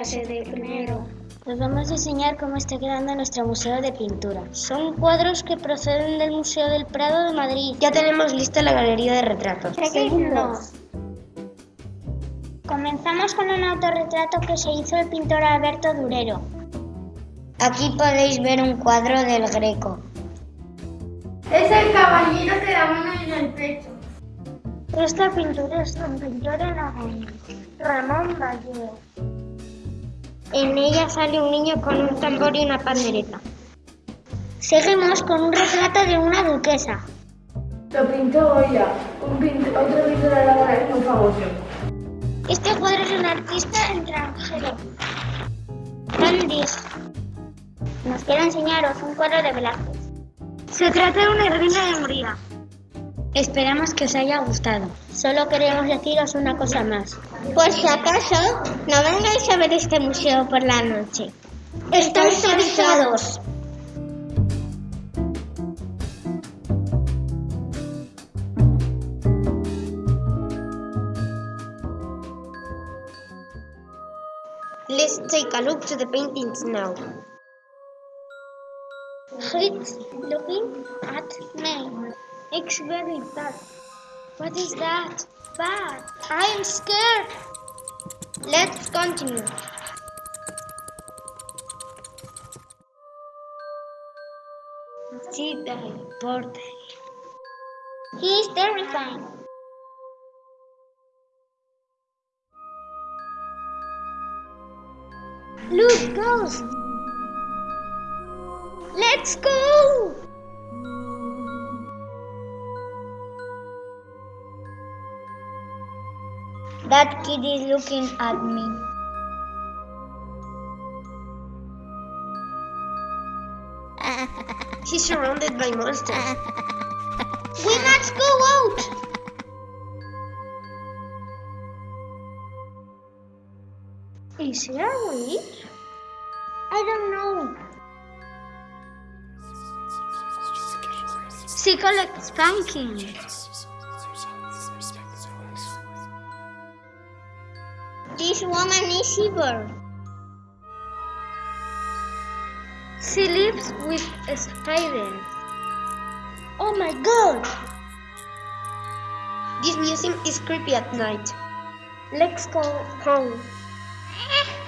clase de primero. Os vamos a enseñar cómo está quedando nuestro museo de pintura. Son cuadros que proceden del Museo del Prado de Madrid. Ya tenemos lista la galería de retratos. Seguidnos. Comenzamos con un autorretrato que se hizo el pintor Alberto Durero. Aquí podéis ver un cuadro del Greco. Es el caballero de la mano en el pecho. Esta pintura es de un pintor en Ramón Valle. En ella sale un niño con un tambor y una pandereta. Seguimos con un retrato de una duquesa. Lo pintó Goya, un pint- otro pintor aragonés muy famoso. Este cuadro es un artista extranjero. Landis. Nos quiere enseñaros un cuadro de Velázquez. Se trata de una reina de Hungría. Esperamos que os haya gustado. Solo queremos deciros una cosa más. Por si acaso, no vengáis a ver este museo por la noche. Estáis avisados. Let's take a look to the paintings now. It's looking at me. It's very bad. What is that? Bad. I'm scared. Let's continue. See the portrait. He is terrifying. Look, ghost. Let's go. That kid is looking at me. He's surrounded by monsters. We must go out. Is he a witch? I don't know. She collects This woman is evil. She lives with spiders. Oh my god! This museum is creepy at night. Let's go home.